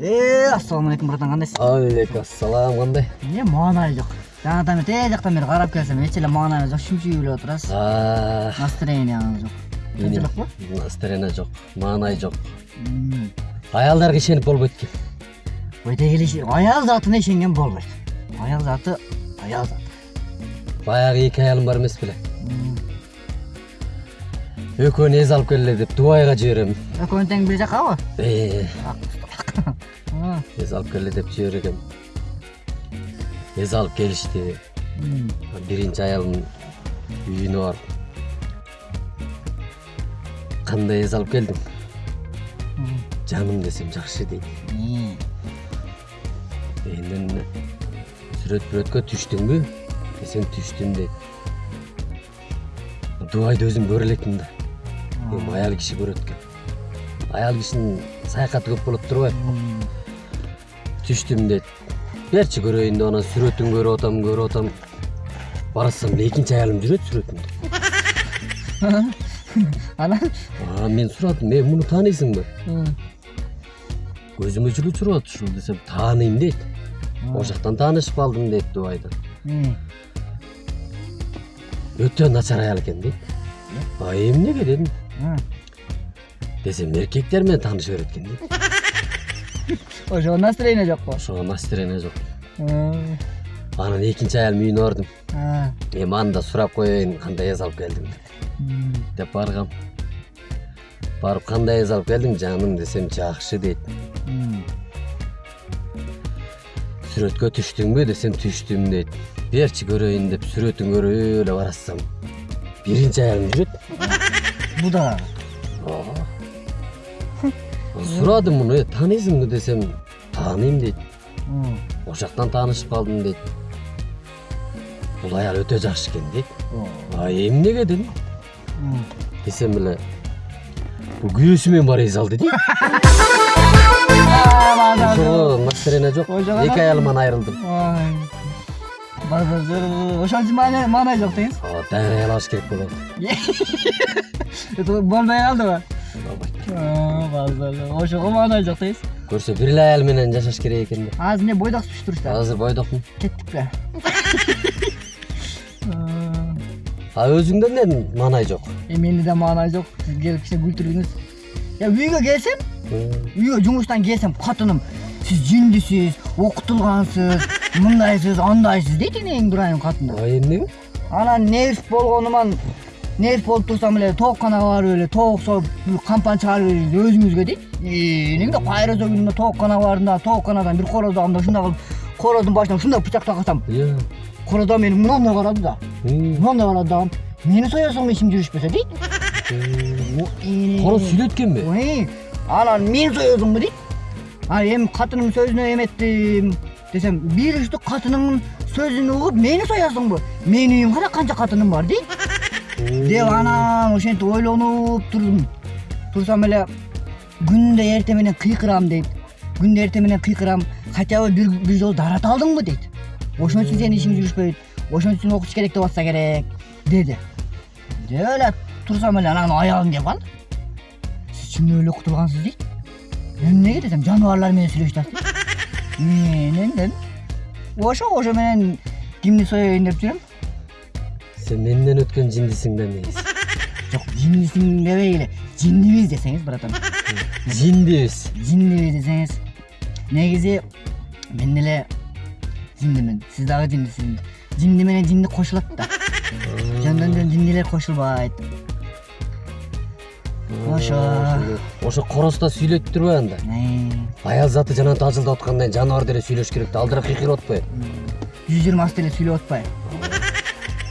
Э, ассаламу алейкум братан, кандайсың? алейкум ассалам кандай Эмне маанай жок. Жаңадан бери тээ жактан бери карап келсем, эч эле маанай жок, шүмшүгүп эле отурасыз. Настроениеңиз жок. Тынчылыкпы? настроение жок маанай жок М, аялдарга ишенип болбойт экен Өйдө келиши, аял затына ишенген болбойт. Аял заты аял заты. баягы эки аялым бар беле М, экөөнү эз алып келе деп дубайга жиберем Экөөнү тең бир жаккабы? Э, Эз алып келе деп жибергем эз алып келишти биринчи аялымдын үйүнө барып кандай эз алып келдиң жаным десем жакшы дейт энден сүрөт бүрөткө түштүңбү десем түштүм дейт дубайды өзүң көрө электин да эми аял киши көрөт экен аял кишинин саякаты көп болот турбайбы түштүм дейт берчи көрөйүн деп анан сүрөтүн көрүп атам көрүп атам баратсам эле экинчи аялым жүрөт сүрөтүндө Анан? мен сурадым э муну тааныйсыңбы көзүмө жылуу чурап атат ушул десем тааныйм дейт ошол жактан таанышып калдым дейт дубайда өтө начар аял экен дейт а эмнеге дедим. Десем эркектер менен тааныша берет дейт Ошого настроение жокпу? ошого настроение жок анан экинчи аялымдын үйүнө бардым эми аны да сурап коеюн кандай эз алып келдиң деп деп баргам барып кандай эз алып келдиң жаным десем жакшы дейт сүрөткө түштүңбү десем түштүм дейт берчи көрөйүн деп сүрөтүн көрүп эле баратсам биринчи аялым жүрөт Бу да. Сурадым муну э тааныйсыңбы десем тааныйм дейт М, ошол жактан таанышып калдым дейт бул аял өтө жакшы экен дейт о, а эмнеге дедим м. десем эле бул күйөөсү бар эз алды дейт ошого настроение жок эки аялыман айрылдым. Ошон үчүн маанай жок деңиз. даяралаш керек болот болбой калдыбы? Болбойт. Ошого маанай жок деңиз. көрсө бир эле аял менен жашаш керек экен да Азыр эмне бойдок түшүп турушта? азыр бойдокмун Кеттикпи? а өзүңдө эмне маанай жок Эми менде да маанай жок. Сиз келип кичине күлдүрдүңүз. Я үйгө келсем, үйгө жумуштан келсем катыным сиз жиндисиз окутулгансыз мындайсыз андайсыз дейт эне эң катыны а эмнеге анан нерв болгонуман Ne poltursam öyle tok kana var öyle tok sol kampan çağırıyoruz özümüzge değil. Ee, ne bileyim kayraz ögünümde tok kana varında tok kanadan bir koroz aldım şunda kaldım. Korozun başına şunda bıçak takasam. Yeah. Korozdan benim bundan ne karadı da. Hmm. Ne karadı da. Meni soyasın mı işim görüşmese değil. Hmm. Koroz sülütken mi? Oy. Anan meni soyasın mı değil. Hani hem katının sözüne hem ettim. Desem bir üstü katının sözünü uğup meni soyasın bu. Meniyim kadar kanca katının var değil. Деп анан ошентип ойлонуп турдум турсам эле күндө эртең менен кыйкырам дейт күндө эртең менен кыйкырам хотя бы бир бир жолу дарата алдыңбы дейт ошон үчүн сенин ишиң жүрүшпөйт ошон үчүн окуш керек деп атса керек деди деп эле турсам эле анан аялым келип калды сиз чын эле окутулгансыз дейт эмнеге десем жаныбарлар менен сүйлөшүп атат менен дедим ошо ошо менен кимди соёюн деп жүрөм сен менден өткөн жиндисиң да негизи жок жиндисиң дебей эле жиндибиз десеңиз братан жиндибиз жиндибиз десеңиз негизи мен деле жиндимин сиз дагы жиндисиз жинди менен жинди кошулат да жөндөн жөн жиндилер кошулбайт Ошо. ошо короз да сүйлөйт турбайбы анда аял заты жанагынтип ажылдап атканда жаныбар деле сүйлөш керек да алдыра кыйкырып атпайбы жүз жыйырмасы деле сүйлөп атпайбы